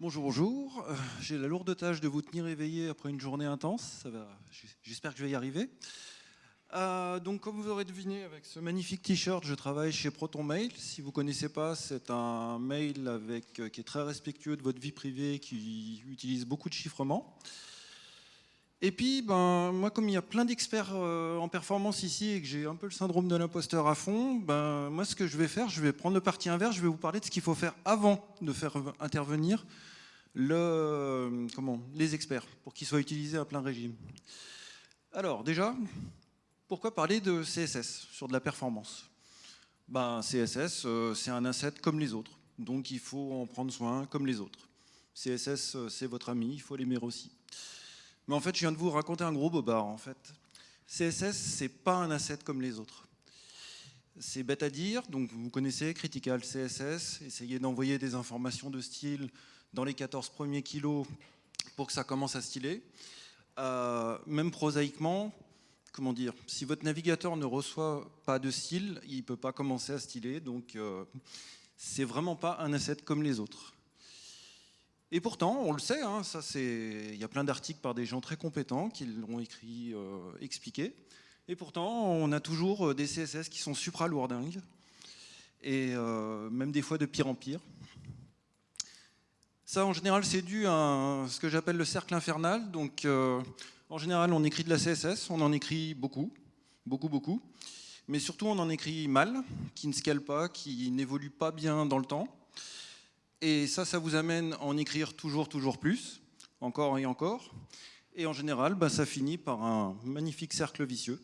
Bonjour. Euh, J'ai la lourde tâche de vous tenir éveillé après une journée intense. J'espère que je vais y arriver. Euh, donc, comme vous aurez deviné, avec ce magnifique t-shirt, je travaille chez Proton Mail. Si vous ne connaissez pas, c'est un mail euh, qui est très respectueux de votre vie privée, qui utilise beaucoup de chiffrement. Et puis, ben, moi, comme il y a plein d'experts euh, en performance ici et que j'ai un peu le syndrome de l'imposteur à fond, ben, moi, ce que je vais faire, je vais prendre le parti inverse, je vais vous parler de ce qu'il faut faire avant de faire intervenir comment, les experts pour qu'ils soient utilisés à plein régime. Alors, déjà, pourquoi parler de CSS sur de la performance? Ben, CSS, euh, c'est un asset comme les autres, donc il faut en prendre soin comme les autres. CSS, euh, c'est votre ami, il faut l'aimer aussi. Mais en fait, je viens de vous raconter un gros bobard. En fait, CSS, c'est pas un asset comme les autres. C'est bête à dire, donc vous connaissez Critical CSS, essayez d'envoyer des informations de style dans les 14 premiers kilos pour que ça commence à styler. Euh, même prosaïquement, comment dire, si votre navigateur ne reçoit pas de style, il ne peut pas commencer à styler, donc euh, c'est vraiment pas un asset comme les autres. Et pourtant, on le sait, hein, il y a plein d'articles par des gens très compétents qui l'ont écrit, euh, expliqué. Et pourtant, on a toujours euh, des CSS qui sont supra-lourdingues, et euh, même des fois de pire en pire. Ça, en général, c'est dû à ce que j'appelle le cercle infernal. Donc, en général, on écrit de la CSS, on en écrit beaucoup, beaucoup, beaucoup. Mais surtout, on en écrit mal, qui ne scale pas, qui n'évolue pas bien dans le temps. Et ça, ça vous amène à en écrire toujours, toujours plus, encore et encore. Et en général, bah, ça finit par un magnifique cercle vicieux.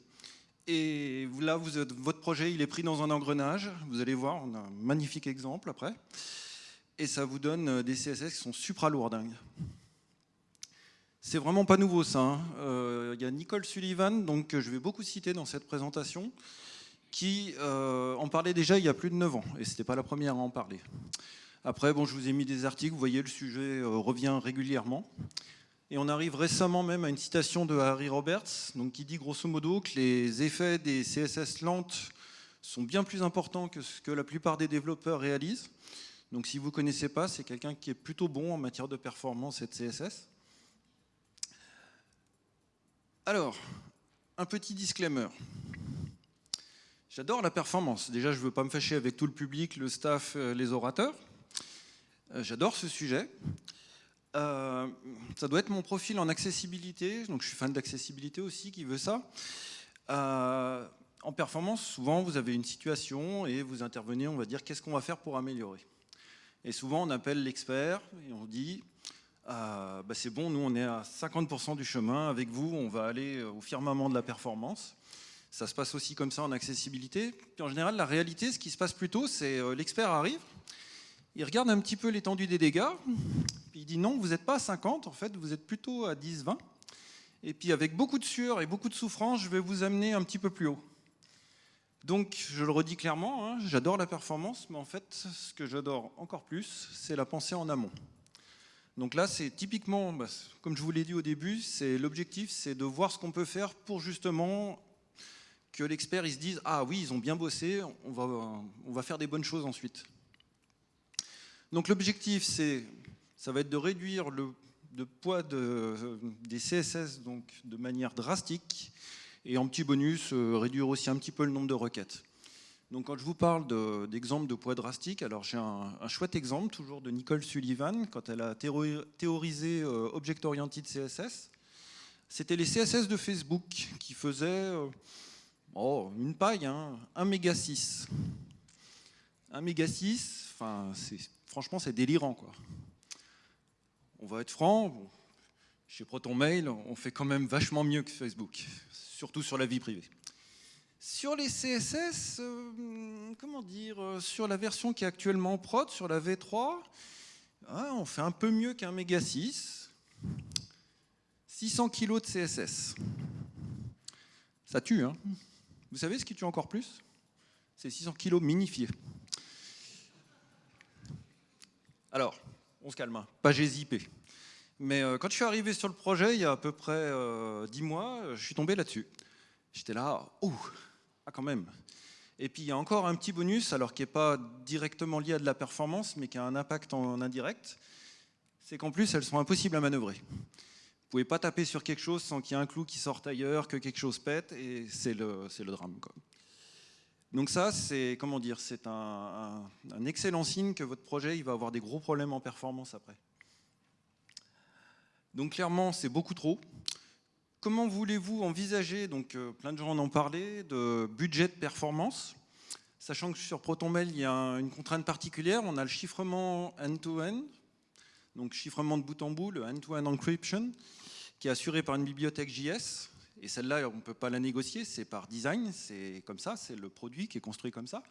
Et là, votre projet, il est pris dans un engrenage. Vous allez voir, on a un magnifique exemple après. Et ça vous donne euh, des CSS qui sont supra-lourdingues. C'est vraiment pas nouveau ça. Hein. Euh, il y a Nicole Sullivan, donc, que je vais beaucoup citer dans cette présentation, qui euh, en parlait déjà il y a plus de 9 ans. Et ce n'était pas la première à en parler. Après, bon, je vous ai mis des articles, vous voyez, le sujet euh, revient régulièrement. Et on arrive récemment même à une citation de Harry Roberts, donc qui dit grosso modo que les effets des CSS lentes sont bien plus importants que ce que la plupart des développeurs réalisent. Donc si vous ne connaissez pas, c'est quelqu'un qui est plutôt bon en matière de performance et de CSS. Alors, un petit disclaimer. J'adore la performance. Déjà, je ne veux pas me fâcher avec tout le public, le staff, euh, les orateurs. Euh, j'adore ce sujet. Euh, ça doit être mon profil en accessibilité, donc je suis fan d'accessibilité aussi qui veut ça. Euh, en performance, souvent vous avez une situation et vous intervenez, on va dire qu'est-ce qu'on va faire pour améliorer? Et souvent on appelle l'expert et on dit bah, c'est bon, nous on est à 50% du chemin, avec vous on va aller au firmament de la performance. Ça se passe aussi comme ça en accessibilité. Puis en général, la réalité, ce qui se passe plutôt, c'est l'expert arrive, il regarde un petit peu l'étendue des dégâts, puis il dit non, vous n'êtes pas à 50, en fait, vous êtes plutôt à 10, 20. Et puis avec beaucoup de sueur et beaucoup de souffrance, je vais vous amener un petit peu plus haut. Donc, je le redis clairement, hein, j'adore la performance, mais en fait, ce que j'adore encore plus, c'est la pensée en amont. Donc là, c'est typiquement, bah, comme je vous l'ai dit au début, c'est l'objectif, c'est de voir ce qu'on peut faire pour justement que l'expert se dise « Ah oui, ils ont bien bossé, on va, on va faire des bonnes choses ensuite ». Donc l'objectif, ça va être de réduire le poids des CSS donc, de manière drastique et en petit bonus, euh, réduire aussi un petit peu le nombre de requêtes. Donc quand je vous parle d'exemples de, poids drastique, alors j'ai un, chouette exemple, toujours de Nicole Sullivan, quand elle a théorisé euh, Object Oriented CSS. C'était les CSS de Facebook qui faisaient euh, oh, une paille, hein, 1 méga 6. 1 méga 6, enfin, c'est franchement, c'est délirant. Quoi. On va être franc, chez Proton Mail, on fait quand même vachement mieux que Facebook, surtout sur la vie privée. Sur les CSS, euh, comment dire, euh, sur la version qui est actuellement prod, sur la V3, ah, on fait un peu mieux qu'un méga 6. 600 kg de CSS. Ça tue, hein Vous savez ce qui tue encore plus? C'est 600 kg minifiés. Alors, on se calme, hein. pas GZIP. Mais euh, quand je suis arrivé sur le projet, il y a à peu près euh, 10 mois, euh, je suis tombé là-dessus. J'étais là, ouh, ah quand même. Et puis il y a encore un petit bonus, alors qui n'est pas directement lié à de la performance, mais qui a un impact en indirect. c'est qu'en plus, elles sont impossibles à manœuvrer. Vous pouvez pas taper sur quelque chose sans qu'il y ait un clou qui sorte ailleurs, que quelque chose pète, et c'est le, le drame. Quoi. Donc ça, c'est comment dire, c'est un, excellent signe que votre projet va avoir des gros problèmes en performance après. Donc clairement, c'est beaucoup trop. Comment voulez-vous envisager, donc euh, plein de gens en ont parlé, de budget de performance Sachant que sur ProtonMail, il y a une contrainte particulière, on a le chiffrement end-to-end, donc chiffrement de bout en bout, le end-to-end encryption, qui est assuré par une bibliothèque JS. Et celle-là, on ne peut pas la négocier, c'est par design, c'est comme ça, c'est le produit qui est construit comme ça.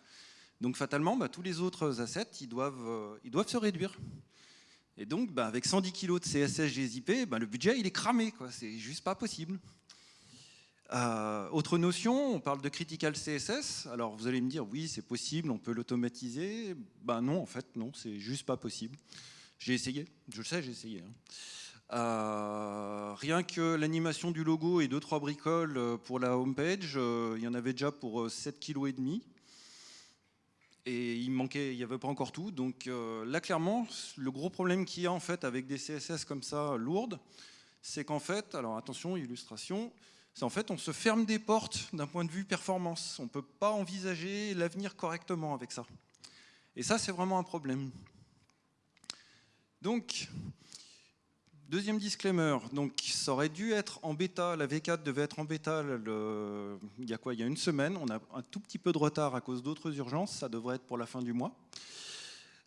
Donc fatalement, bah, tous les autres assets, ils doivent, euh, ils doivent se réduire. Et donc, bah, avec 110 kg de CSS GZIP, bah, le budget, il est cramé. C'est juste pas possible. Euh, autre notion, on parle de critical CSS. Alors, vous allez me dire, oui, c'est possible, on peut l'automatiser. Ben non, en fait, non, c'est juste pas possible. J'ai essayé, je le sais, j'ai essayé. Hein. Euh, rien que l'animation du logo et 2-3 bricoles euh, pour la homepage, il y en avait déjà pour 7,5 kg et il manquait, il n'y avait pas encore tout. Donc euh, là, clairement, le gros problème qu'il y a en fait avec des CSS comme ça lourdes, c'est qu'en fait, alors attention, illustration, c'est en fait on se ferme des portes d'un point de vue performance. On ne peut pas envisager l'avenir correctement avec ça. Et ça, c'est vraiment un problème. Donc, Deuxième disclaimer, donc ça aurait dû être en bêta, la V4 devait être en bêta il y a quoi Il y a une semaine, on a un tout petit peu de retard à cause d'autres urgences, ça devrait être pour la fin du mois.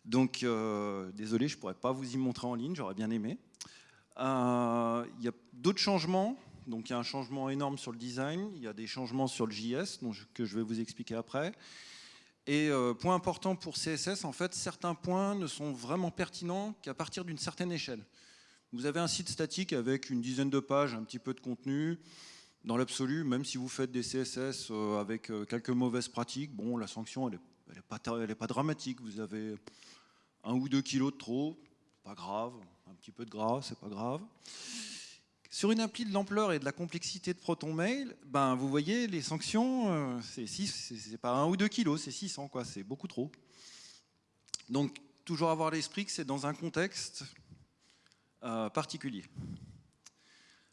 Donc euh, désolé, je ne pourrais pas vous y montrer en ligne, j'aurais bien aimé. Euh, il y a d'autres changements, donc il y a un changement énorme sur le design, il y a des changements sur le JS que je vais vous expliquer après. Et euh, point important pour CSS, en fait, certains points ne sont vraiment pertinents qu'à partir d'une certaine échelle. Vous avez un site statique avec une dizaine de pages, un petit peu de contenu. Dans l'absolu, même si vous faites des CSS euh, avec euh, quelques mauvaises pratiques, bon, la sanction, elle n'est pas, pas, dramatique. Vous avez un ou deux kilos de trop, pas grave. Un petit peu de gras, c'est pas grave. Sur une appli de l'ampleur et de la complexité de ProtonMail, ben, vous voyez, les sanctions, euh, c'est pas un ou deux kilos, c'est 600, quoi, c'est beaucoup trop. Donc, toujours avoir l'esprit que c'est dans un contexte euh, particulier.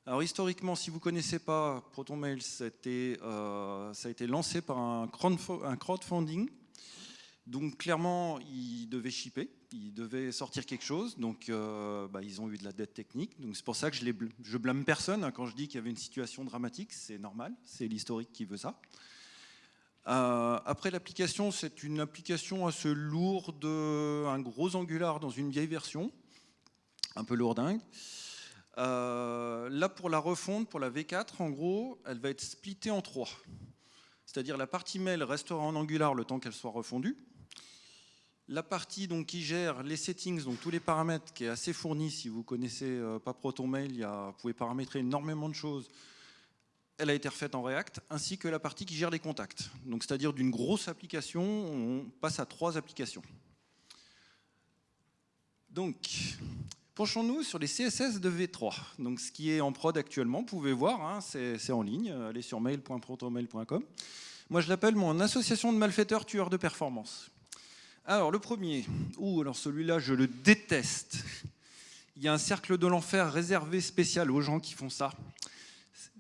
Alors historiquement, si vous ne connaissez pas ProtonMail, ça a, été, euh, ça a été lancé par un crowdfunding. Donc clairement, ils devaient shipper, ils devaient sortir quelque chose, donc euh, bah, ils ont eu de la dette technique. Donc c'est pour ça que je, blâme, personne hein, quand je dis qu'il y avait une situation dramatique, c'est normal, c'est l'historique qui veut ça. après l'application, c'est une application assez lourde, un gros angular dans une vieille version un peu lourdingue. Euh, là, pour la refonte, pour la V4, en gros, elle va être splittée en trois. C'est-à-dire la partie mail restera en Angular le temps qu'elle soit refondue. La partie donc, qui gère les settings, donc tous les paramètres, qui est assez fournie, si vous connaissez euh, pas ProtonMail, il y a, vous pouvez paramétrer énormément de choses. Elle a été refaite en React, ainsi que la partie qui gère les contacts. Donc, c'est-à-dire d'une grosse application, on passe à trois applications. Donc, Penchons-nous sur les CSS de V3. Donc, ce qui est en prod actuellement, vous pouvez voir, hein, c'est en ligne, allez sur mail.protomail.com. Moi, je l'appelle mon association de malfaiteurs tueurs de performance. Alors, le premier, ou alors celui-là, je le déteste. Il y a un cercle de l'enfer réservé spécial aux gens qui font ça.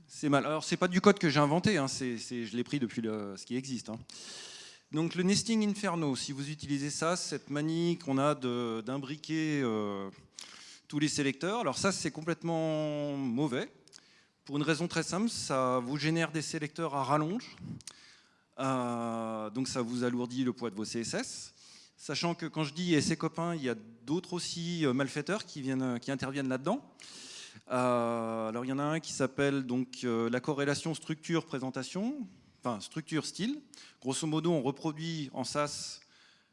C'est mal. Alors, c'est pas du code que j'ai inventé, hein, je l'ai pris depuis ce qui existe. Hein. Donc, le nesting inferno, si vous utilisez ça, cette manie qu'on a d'imbriquer euh, tous les sélecteurs. Alors ça, c'est complètement mauvais. Pour une raison très simple, ça vous génère des sélecteurs à rallonge. Euh, donc ça vous alourdit le poids de vos CSS. Sachant que quand je dis et ses copains, il y a d'autres aussi euh, malfaiteurs qui, viennent, qui interviennent là-dedans. Euh, alors il y en a un qui s'appelle donc la corrélation structure-présentation, enfin structure-style. Grosso modo, on reproduit en SAS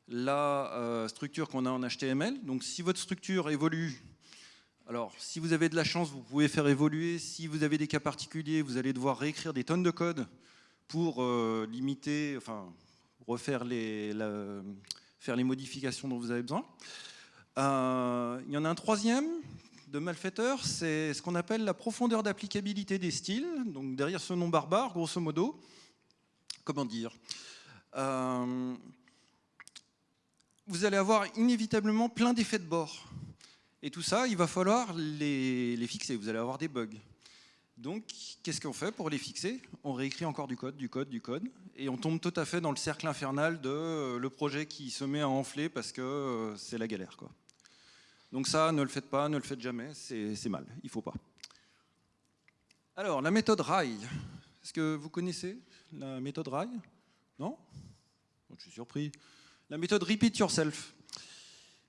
la structure qu'on a en HTML. Donc si votre structure évolue alors, si vous avez de la chance, vous pouvez faire évoluer. Si vous avez des cas particuliers, vous allez devoir réécrire des tonnes de code pour euh, limiter, enfin, refaire les, faire les modifications dont vous avez besoin. Euh, il y en a un troisième de malfaiteur, c'est ce qu'on appelle la profondeur d'applicabilité des styles. Donc derrière ce nom barbare, grosso modo, comment dire euh, Vous allez avoir inévitablement plein d'effets de bord. Et tout ça, il va falloir les, les fixer. Vous allez avoir des bugs. Donc, qu'est-ce qu'on fait pour les fixer? On réécrit encore du code, du code, du code, et on tombe tout à fait dans le cercle infernal de euh, le projet qui se met à enfler parce que euh, c'est la galère. Quoi. Donc ça, ne le faites pas, ne le faites jamais, c'est mal, il faut pas. Alors, la méthode RAI, est-ce que vous connaissez la méthode RAI Non? Je suis surpris. La méthode Repeat Yourself.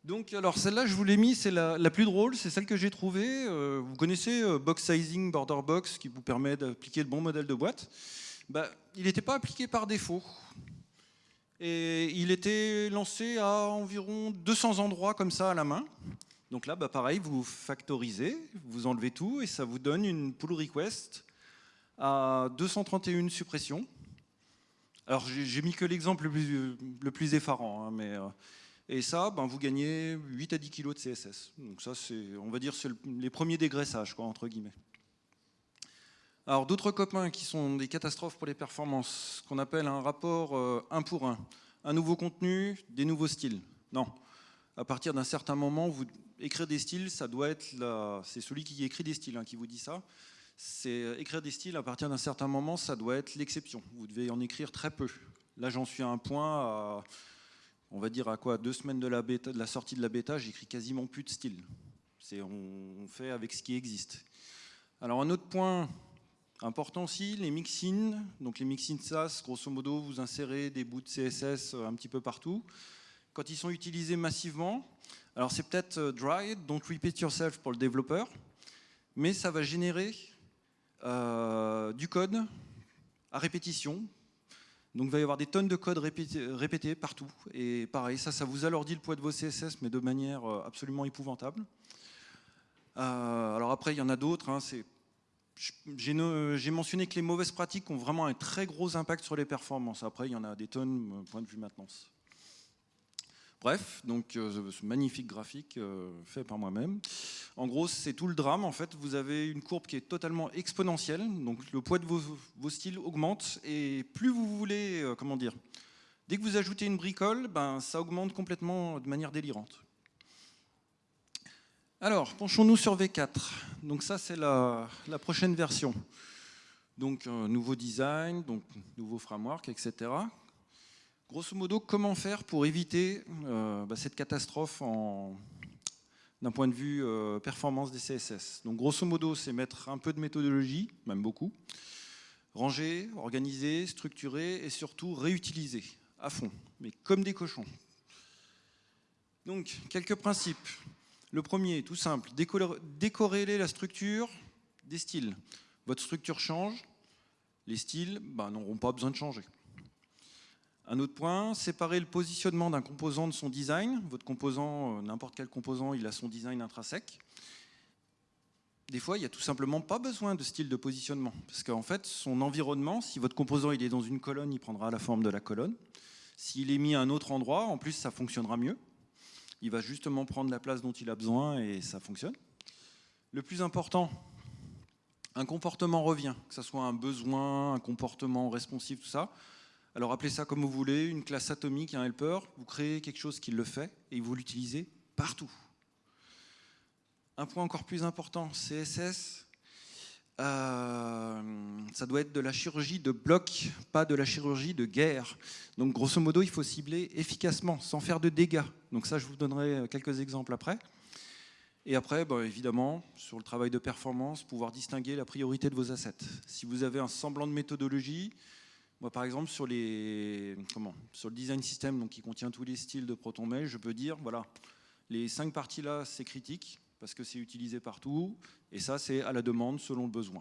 Donc, alors celle-là, je vous l'ai mis, c'est la, plus drôle, c'est celle que j'ai trouvée. Euh, vous connaissez euh, Box Sizing Border Box, qui vous permet d'appliquer le bon modèle de boîte? Bah, il n'était pas appliqué par défaut. Et il était lancé à environ 200 endroits comme ça à la main. Donc là, bah, pareil, vous factorisez, vous enlevez tout, et ça vous donne une pull request à 231 suppressions. Alors, j'ai mis que l'exemple le, plus, effarant, hein, mais... Euh, et ça, ben, vous gagnez 8 à 10 kg de CSS. Donc ça, c'est, on va dire, c'est les premiers dégraissages, quoi, entre guillemets. Alors d'autres copains qui sont des catastrophes pour les performances, ce qu'on appelle un rapport 1 euh, pour 1. Un nouveau contenu, des nouveaux styles. Non. À partir d'un certain moment, écrire des styles, ça doit être la... c'est celui qui écrit des styles hein, qui vous dit ça. C'est euh, écrire des styles à partir d'un certain moment, ça doit être l'exception. Vous devez en écrire très peu. Là, j'en suis à un point à on va dire à quoi deux semaines de la, sortie de la bêta, j'écris quasiment plus de style. On, on fait avec ce qui existe. Alors un autre point important aussi, les mixins. Donc les mixins SAS, grosso modo, vous insérez des bouts de CSS un petit peu partout. Quand ils sont utilisés massivement, alors c'est peut-être euh, dry, don't repeat yourself pour le développeur, mais ça va générer euh, du code à répétition donc il va y avoir des tonnes de code répétés, partout. Et pareil, ça, ça vous alourdit le poids de vos CSS, mais de manière euh, absolument épouvantable. Euh, alors après, il y en a d'autres. Hein, j'ai mentionné que les mauvaises pratiques ont vraiment un très gros impact sur les performances. Après, il y en a des tonnes, euh, point de vue maintenance. Bref, donc euh, ce magnifique graphique euh, fait par moi-même. En gros, c'est tout le drame. En fait, vous avez une courbe qui est totalement exponentielle. Donc le poids de vos, styles augmente et plus vous voulez, euh, comment dire, dès que vous ajoutez une bricole, ben, ça augmente complètement de manière délirante. Alors, penchons-nous sur V4. Donc ça, c'est la, la, prochaine version. Donc, nouveau design, donc nouveau framework, etc. Grosso modo, comment faire pour éviter euh, bah, cette catastrophe d'un point de vue euh, performance des CSS Donc grosso modo, c'est mettre un peu de méthodologie, même beaucoup, ranger, organiser, structurer et surtout réutiliser à fond, mais comme des cochons. Donc, quelques principes. Le premier, tout simple, décorréler la structure des styles. Votre structure change, les styles bah, n'auront pas besoin de changer. Un autre point, séparer le positionnement d'un composant de son design. Votre composant, euh, n'importe quel composant, il a son design intrinsèque. Des fois, il n'y a tout simplement pas besoin de style de positionnement. Parce qu'en fait, son environnement, si votre composant est dans une colonne, il prendra la forme de la colonne. S'il est mis à un autre endroit, en plus, ça fonctionnera mieux. Il va justement prendre la place dont il a besoin et ça fonctionne. Le plus important, un comportement revient, que ce soit un besoin, un comportement responsif, tout ça. Alors appelez ça comme vous voulez, une classe atomique, un helper, vous créez quelque chose qui le fait et vous l'utilisez partout. Un point encore plus important, CSS, euh, ça doit être de la chirurgie de bloc, pas de la chirurgie de guerre. Donc grosso modo, il faut cibler efficacement, sans faire de dégâts. Donc ça, je vous donnerai quelques exemples après. Et après, bah, évidemment, sur le travail de performance, pouvoir distinguer la priorité de vos assets. Si vous avez un semblant de méthodologie, moi, par exemple, sur, les, comment, sur le design system donc, qui contient tous les styles de ProtonMail, je peux dire, voilà, les cinq parties-là, c'est critique, parce que c'est utilisé partout, et ça, c'est à la demande, selon le besoin.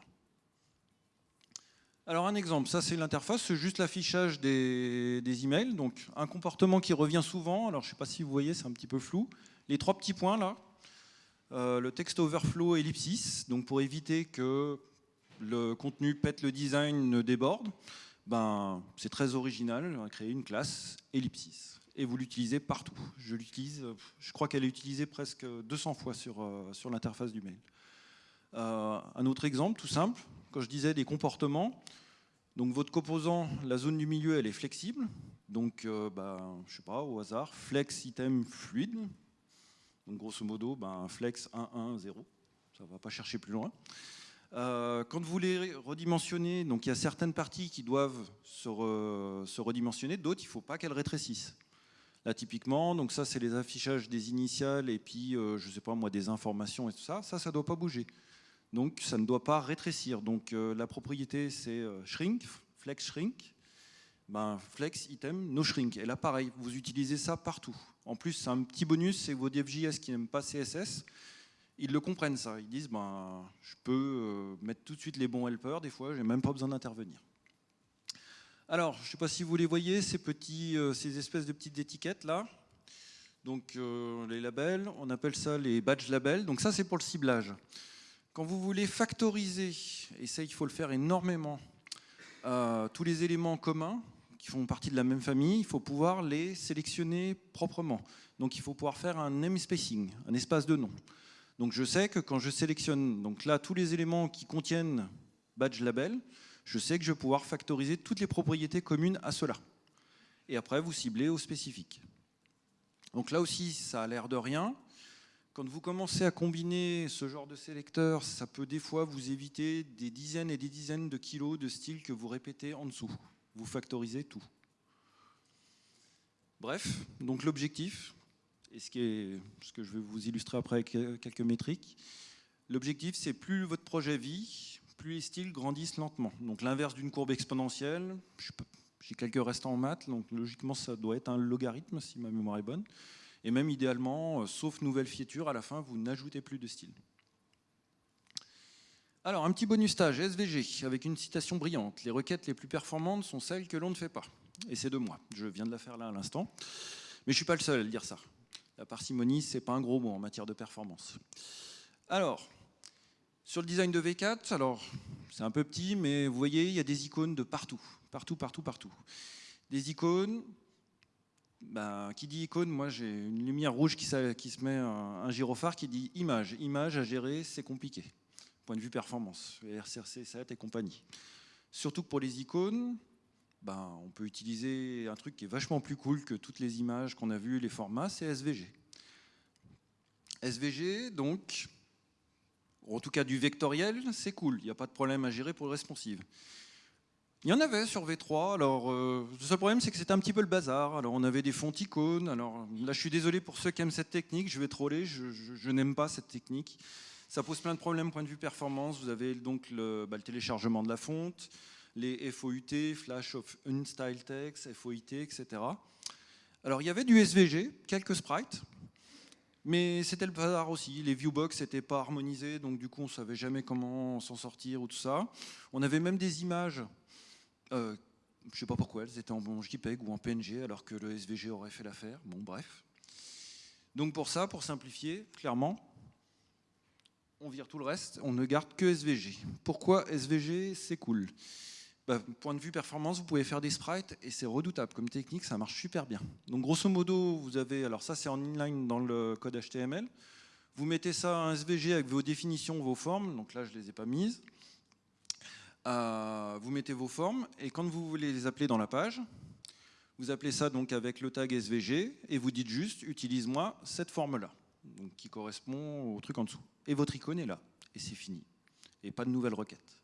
Alors un exemple, ça c'est l'interface, c'est juste l'affichage des, emails. Donc un comportement qui revient souvent, alors je ne sais pas si vous voyez, c'est un petit peu flou. Les trois petits points là, euh, le texte overflow ellipsis, donc pour éviter que le contenu pète le design, ne déborde ben, c'est très original, on a créé une classe ellipsis et vous l'utilisez partout. Je l'utilise, je crois qu'elle est utilisée presque 200 fois sur, euh, sur l'interface du mail. Euh, un autre exemple, tout simple, quand je disais des comportements, donc votre composant, la zone du milieu, elle est flexible, donc euh, ben, je sais pas, au hasard, flex item fluide, Donc grosso modo, ben, flex 1, 1, 0. Ça ne va pas chercher plus loin. Euh, quand vous voulez redimensionner, donc il y a certaines parties qui doivent se, redimensionner, d'autres il ne faut pas qu'elles rétrécissent. Là typiquement, donc ça c'est les affichages des initiales et puis euh, je sais pas moi des informations et tout ça, ça ça doit pas bouger. Donc ça ne doit pas rétrécir. Donc euh, la propriété c'est shrink, flex shrink, ben, flex item no shrink. Et là pareil, vous utilisez ça partout. En plus c'est un petit bonus, c'est vos devJS qui n'aiment pas CSS, ils le comprennent ça. Ils disent, ben, je peux euh, mettre tout de suite les bons helpers, des fois, j'ai même pas besoin d'intervenir. Alors, je ne sais pas si vous les voyez, ces, petits, euh, ces espèces de petites étiquettes là. Donc, euh, les labels, on appelle ça les badge labels. Donc ça, c'est pour le ciblage. Quand vous voulez factoriser, et ça, il faut le faire énormément, tous les éléments communs qui font partie de la même famille, il faut pouvoir les sélectionner proprement. Donc, il faut pouvoir faire un namespacing, un espace de nom. Donc je sais que quand je sélectionne donc là tous les éléments qui contiennent badge label, je sais que je vais pouvoir factoriser toutes les propriétés communes à cela. Et après, vous ciblez au spécifique. Donc là aussi, ça a l'air de rien. Quand vous commencez à combiner ce genre de sélecteur, ça peut des fois vous éviter des dizaines et des dizaines de kilos de styles que vous répétez en dessous. Vous factorisez tout. Bref, donc l'objectif, et ce, que je vais vous illustrer après avec euh, quelques métriques. L'objectif, c'est plus votre projet vit, plus les styles grandissent lentement. Donc l'inverse d'une courbe exponentielle, j'ai quelques restants en maths, donc logiquement ça doit être un logarithme si ma mémoire est bonne. Et même idéalement, euh, sauf nouvelle fiéture, à la fin, vous n'ajoutez plus de style. Alors, un petit bonus stage, SVG, avec une citation brillante. Les requêtes les plus performantes sont celles que l'on ne fait pas. Et c'est de moi, je viens de la faire là à l'instant. Mais je ne suis pas le seul à le dire ça. La parcimonie, c'est pas un gros mot en matière de performance. Alors, sur le design de V4, alors c'est un peu petit, mais vous voyez, il y a des icônes de partout, partout, partout, partout. Des icônes, ben, qui dit icône, moi j'ai une lumière rouge qui, se met, un, gyrophare qui dit image. Image à gérer, c'est compliqué. Point de vue performance, RCRC 7 et compagnie. Surtout que pour les icônes, ben, on peut utiliser un truc qui est vachement plus cool que toutes les images qu'on a vues, les formats, c'est SVG. SVG, donc, en tout cas du vectoriel, c'est cool, il n'y a pas de problème à gérer pour le responsive. Il y en avait sur V3, alors euh, le seul problème c'est que c'était un petit peu le bazar, alors on avait des fonds icônes, alors là je suis désolé pour ceux qui aiment cette technique, je vais troller, je, n'aime pas cette technique. Ça pose plein de problèmes point de vue performance, vous avez donc le, bah, téléchargement de la fonte, les FOUT, Flash of Unstyle Text, FOIT, etc. Alors il y avait du SVG, quelques sprites, mais c'était le bazar aussi. Les viewbox n'étaient pas harmonisés, donc du coup on ne savait jamais comment s'en sortir ou tout ça. On avait même des images, euh, je ne sais pas pourquoi, elles étaient en JPEG ou en PNG, alors que le SVG aurait fait l'affaire. Bon, bref. Donc pour ça, pour simplifier, clairement, on vire tout le reste, on ne garde que SVG. Pourquoi SVG C'est cool. Bah, point de vue performance, vous pouvez faire des sprites et c'est redoutable comme technique, ça marche super bien. Donc grosso modo, vous avez, alors ça c'est en inline dans le code HTML, vous mettez ça en SVG avec vos définitions, vos formes, donc là je ne les ai pas mises. Euh, vous mettez vos formes et quand vous voulez les appeler dans la page, vous appelez ça donc avec le tag SVG et vous dites juste utilise-moi cette forme-là, qui correspond au truc en dessous. Et votre icône est là et c'est fini. Et pas de nouvelles requêtes.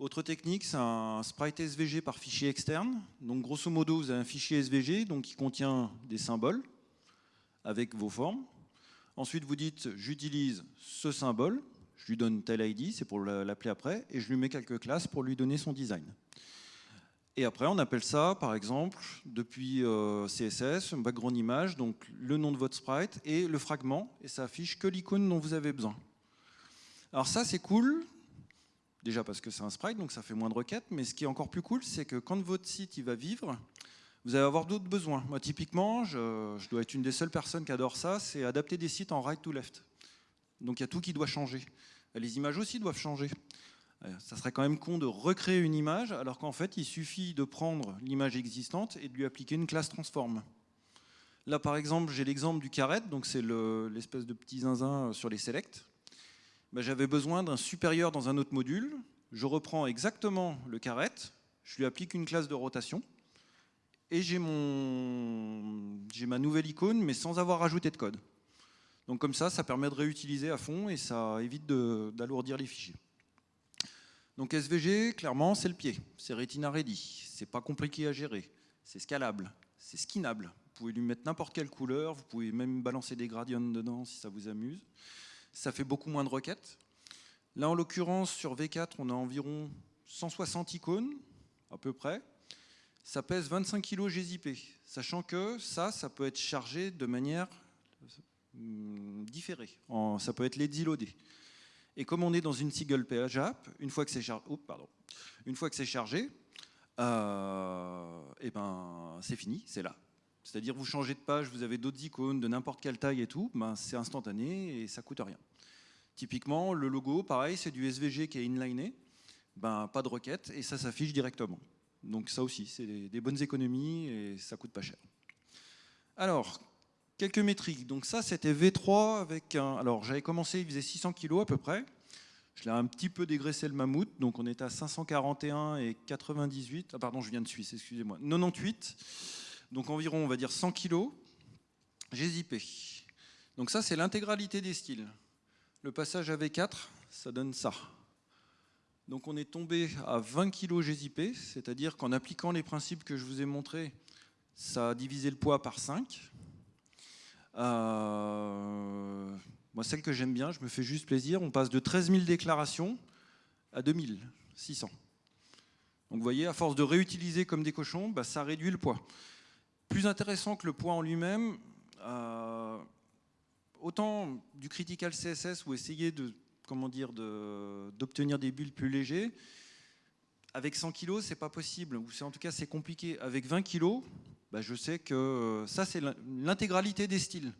Autre technique, c'est un sprite SVG par fichier externe. Donc grosso modo, vous avez un fichier SVG donc, qui contient des symboles avec vos formes. Ensuite, vous dites, j'utilise ce symbole, je lui donne tel ID, c'est pour l'appeler après, et je lui mets quelques classes pour lui donner son design. Et après, on appelle ça, par exemple, depuis euh, CSS, un background image, donc le nom de votre sprite et le fragment, et ça affiche que l'icône dont vous avez besoin. Alors ça, c'est cool, Déjà parce que c'est un sprite, donc ça fait moins de requêtes, mais ce qui est encore plus cool, c'est que quand votre site va vivre, vous allez avoir d'autres besoins. Moi, typiquement, je, dois être une des seules personnes qui adore ça, c'est adapter des sites en right to left. Donc il y a tout qui doit changer. Les images aussi doivent changer. Euh, ça serait quand même con de recréer une image, alors qu'en fait, il suffit de prendre l'image existante et de lui appliquer une classe transform. Là, par exemple, j'ai l'exemple du caret, donc c'est l'espèce de petit zinzin sur les selects. Ben, j'avais besoin d'un supérieur dans un autre module. Je reprends exactement le caret, je lui applique une classe de rotation, et j'ai ma nouvelle icône, mais sans avoir rajouté de code. Donc comme ça, ça permet de réutiliser à fond et ça évite d'alourdir les fichiers. Donc SVG, clairement, c'est le pied. C'est Retina Ready. C'est pas compliqué à gérer. C'est scalable. C'est skinable. Vous pouvez lui mettre n'importe quelle couleur. Vous pouvez même balancer des gradients dedans si ça vous amuse. Ça fait beaucoup moins de requêtes. Là, en l'occurrence, sur V4, on a environ 160 icônes, à peu près. Ça pèse 25 kg GZIP, sachant que ça, ça peut être chargé de manière Hmm, différé. ça peut être les loadé. Et comme on est dans une single page app, une fois que c'est chargé, chargé, euh, eh ben c'est fini, c'est là. C'est-à-dire vous changez de page, vous avez d'autres icônes de n'importe quelle taille et tout, ben c'est instantané et ça coûte rien. Typiquement, le logo, pareil, c'est du SVG qui est inliné, ben pas de requête et ça s'affiche directement. Donc ça aussi, c'est des bonnes économies et ça coûte pas cher. Alors, Quelques métriques. Donc ça, c'était V3 avec un... Alors j'avais commencé, il faisait 600 kg à peu près. Je l'ai un petit peu dégraissé le mammouth, donc on est à 541 et 98. Ah pardon, je viens de Suisse, excusez-moi. 98, donc environ, on va dire 100 kg. J'ai zippé. Donc ça, c'est l'intégralité des styles. Le passage à V4, ça donne ça. Donc on est tombé à 20 kg GZP, c'est-à-dire qu'en appliquant les principes que je vous ai montrés, ça a divisé le poids par 5. Euh, moi, celle que j'aime bien, je me fais juste plaisir, on passe de 13 000 déclarations à 2600. Donc vous voyez, à force de réutiliser comme des cochons, bah, ça réduit le poids. Plus intéressant que le poids en lui-même, euh, autant du critical CSS ou essayer de comment dire d'obtenir des bulles plus légers, avec 100 kg, c'est pas possible, ou en tout cas c'est compliqué. Avec 20 kg, bah, je sais que euh, ça, c'est l'intégralité des styles,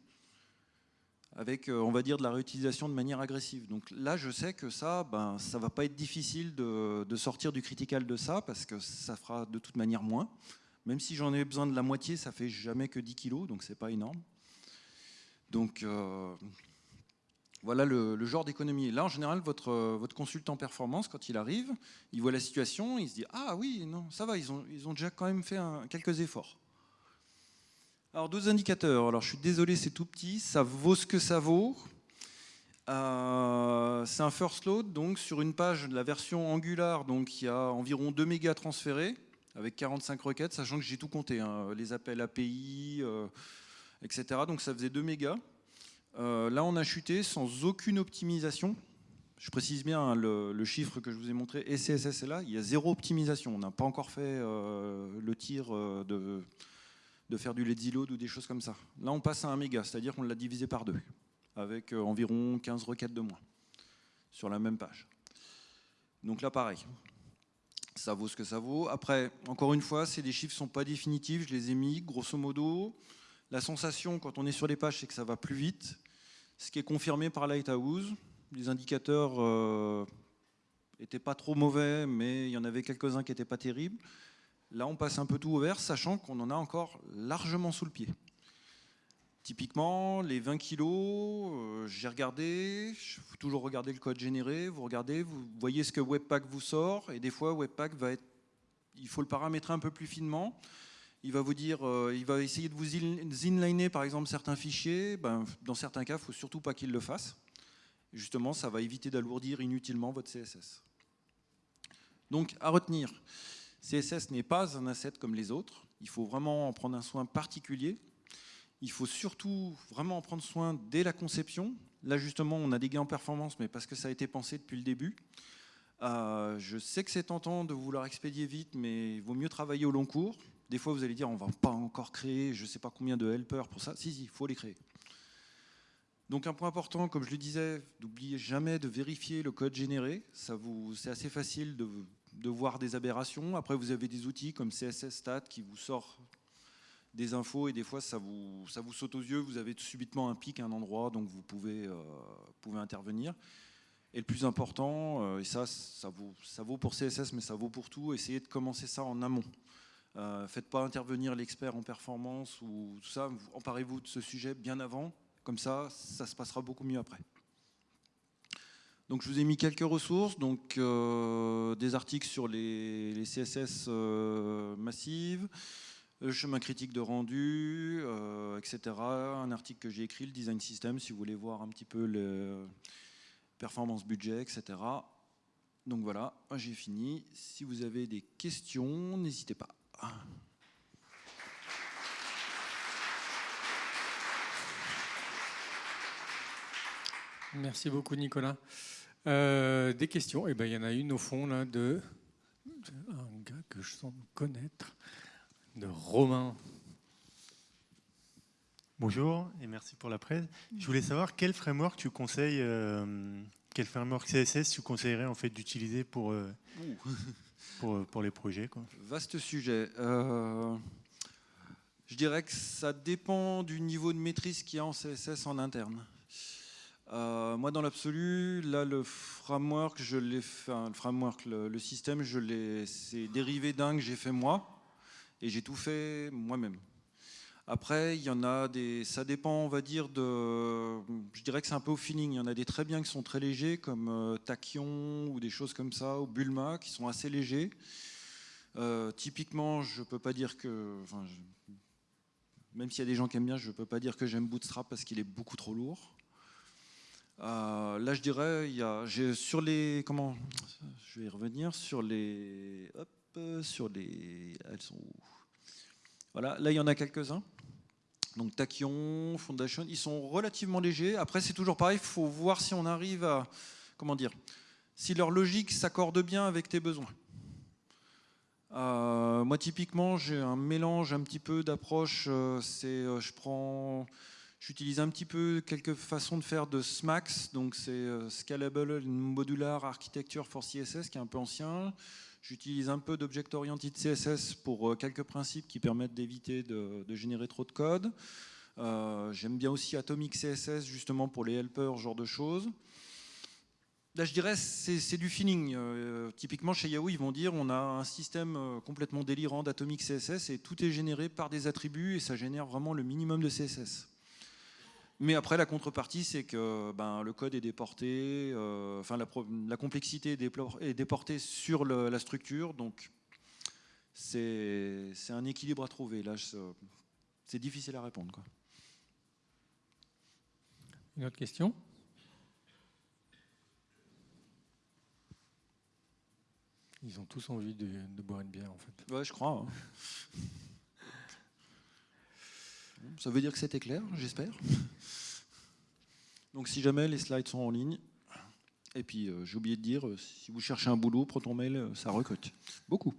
avec, euh, on va dire, de la réutilisation de manière agressive. Donc là, je sais que ça, ben, ça va pas être difficile de, sortir du critical de ça, parce que ça fera de toute manière moins. Même si j'en ai besoin de la moitié, ça fait jamais que 10 kilos, donc c'est pas énorme. Donc euh, voilà le, genre d'économie. Là, en général, votre, votre consultant performance, quand il arrive, il voit la situation, il se dit « Ah oui, non, ça va, ils ont, ils ont déjà quand même fait quelques efforts. » Alors deux indicateurs, alors je suis désolé c'est tout petit, ça vaut ce que ça vaut. Euh, c'est un first load, donc sur une page de la version Angular, donc il y a environ 2 mégas transférés avec 45 requêtes, sachant que j'ai tout compté, hein, les appels API, euh, etc. Donc ça faisait 2 mégas. Euh, là on a chuté sans aucune optimisation. Je précise bien hein, le, chiffre que je vous ai montré, et CSS est là, il y a zéro optimisation. On n'a pas encore fait le tir de faire du lazy load ou des choses comme ça. Là, on passe à un méga, c'est-à-dire qu'on l'a divisé par deux, avec euh, environ 15 requêtes de moins sur la même page. Donc là, pareil, ça vaut ce que ça vaut. Après, encore une fois, ces des chiffres ne sont pas définitifs, je les ai mis, grosso modo. La sensation, quand on est sur les pages, c'est que ça va plus vite, ce qui est confirmé par Lighthouse. Les indicateurs n'étaient euh, pas trop mauvais, mais il y en avait quelques-uns qui n'étaient pas terribles. Là, on passe un peu tout au vert, sachant qu'on en a encore largement sous le pied. Typiquement, les 20 kilos, euh, j'ai regardé, il faut toujours regarder le code généré, vous regardez, vous voyez ce que Webpack vous sort, et des fois Webpack va être, il faut le paramétrer un peu plus finement. Il va vous dire, euh, il va essayer de vous inliner par exemple certains fichiers, ben, dans certains cas, il ne faut surtout pas qu'il le fasse. Justement, ça va éviter d'alourdir inutilement votre CSS. Donc, à retenir, CSS n'est pas un asset comme les autres. Il faut vraiment en prendre un soin particulier. Il faut surtout vraiment en prendre soin dès la conception. Là, justement, on a des gains en performance, mais parce que ça a été pensé depuis le début. Euh, je sais que c'est tentant de vouloir expédier vite, mais il vaut mieux travailler au long cours. Des fois, vous allez dire, on ne va pas encore créer je ne sais pas combien de helpers pour ça. Si, si, il faut les créer. Donc un point important, comme je le disais, n'oubliez jamais de vérifier le code généré. C'est assez facile de voir des aberrations. Après, vous avez des outils comme CSS Stat qui vous sort des infos et des fois ça vous, ça vous saute aux yeux, vous avez subitement un pic à un endroit, donc vous pouvez, euh, pouvez intervenir. Et le plus important, euh, et ça, ça vaut, ça vaut pour CSS, mais ça vaut pour tout, essayez de commencer ça en amont. Euh, faites pas intervenir l'expert en performance ou tout ça, emparez-vous de ce sujet bien avant, comme ça, ça se passera beaucoup mieux après. Donc je vous ai mis quelques ressources, donc euh, des articles sur les, CSS massives, chemin critique de rendu, etc. Un article que j'ai écrit, le design system, si vous voulez voir un petit peu le performance budget, etc. Donc voilà, j'ai fini. Si vous avez des questions, n'hésitez pas. Merci beaucoup Nicolas. Euh, des questions Eh ben, il y en a une au fond là de, un gars que je sens connaître, de Romain. Bonjour et merci pour la presse. Je voulais savoir quel framework tu conseilles, euh, quel framework CSS tu conseillerais en fait d'utiliser pour, euh, pour, pour, les projets quoi. Vaste sujet. je dirais que ça dépend du niveau de maîtrise qu'il y a en CSS en interne. Euh, moi, dans l'absolu, là, le framework, je l'ai fait, le framework, le, système, je l'ai, c'est dérivé d'un que j'ai fait moi, et j'ai tout fait moi-même. Après, il y en a des, ça dépend, on va dire de, je dirais que c'est un peu au feeling. Il y en a des très bien qui sont très légers, comme euh, Tachyon ou des choses comme ça, ou Bulma, qui sont assez légers. Euh, typiquement, je peux pas dire que, enfin, même s'il y a des gens qui aiment bien, je peux pas dire que j'aime Bootstrap parce qu'il est beaucoup trop lourd. Euh, là, je dirais, il y a, sur les, comment, je vais y revenir sur les, hop, sur les, elles sont où? Voilà, là, il y en a quelques-uns. Donc Tachyon, Foundation, ils sont relativement légers. Après, c'est toujours pareil, il faut voir si on arrive à, comment dire, si leur logique s'accorde bien avec tes besoins. Euh, moi, typiquement, j'ai un mélange un petit peu d'approche. Euh, c'est, je prends J'utilise un petit peu quelques façons de faire de SMAX, donc c'est euh, Scalable Modular Architecture for CSS, qui est un peu ancien. J'utilise un peu d'Object Oriented CSS pour euh, quelques principes qui permettent d'éviter de, générer trop de code. Euh, j'aime bien aussi Atomic CSS, justement pour les helpers, ce genre de choses. Là, je dirais, c'est du feeling. typiquement, chez Yahoo, ils vont dire on a un système complètement délirant d'Atomic CSS et tout est généré par des attributs et ça génère vraiment le minimum de CSS. Mais après, la contrepartie, c'est que ben, le code est déporté, euh, enfin la, complexité est, déportée sur la structure, donc c'est un équilibre à trouver. Là, c'est difficile à répondre. Quoi. Une autre question? Ils ont tous envie de, boire une bière, en fait. Ouais, je crois. Hein. Ça veut dire que c'était clair, j'espère. Donc si jamais les slides sont en ligne, et puis euh, j'ai oublié de dire, euh, si vous cherchez un boulot, Proton Mail, euh, ça recrute. Beaucoup.